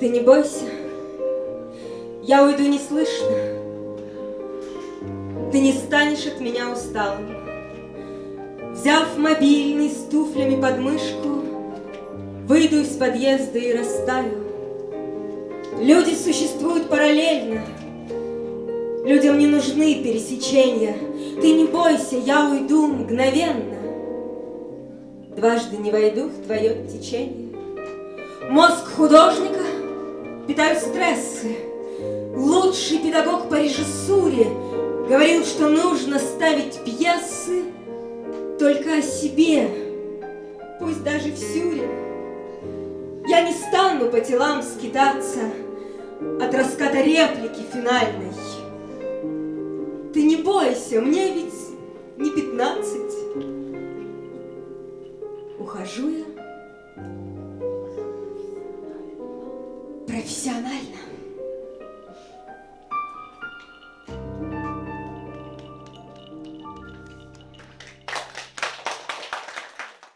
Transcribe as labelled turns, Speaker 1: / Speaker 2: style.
Speaker 1: Ты не бойся, я уйду неслышно. Ты не станешь от меня усталым. Взяв мобильный с туфлями под мышку, Выйду из подъезда и растаю. Люди существуют параллельно. Людям не нужны пересечения. Ты не бойся, я уйду мгновенно. Дважды не войду в твое течение. Мозг художника питают стрессы. Лучший педагог по режиссуре Говорил, что нужно ставить пьесы Только о себе, пусть даже в сюре. Я не стану по телам скитаться От раската реплики финальной. Ты не бойся, мне ведь не пятнадцать. Ухожу я 歴じゃないな。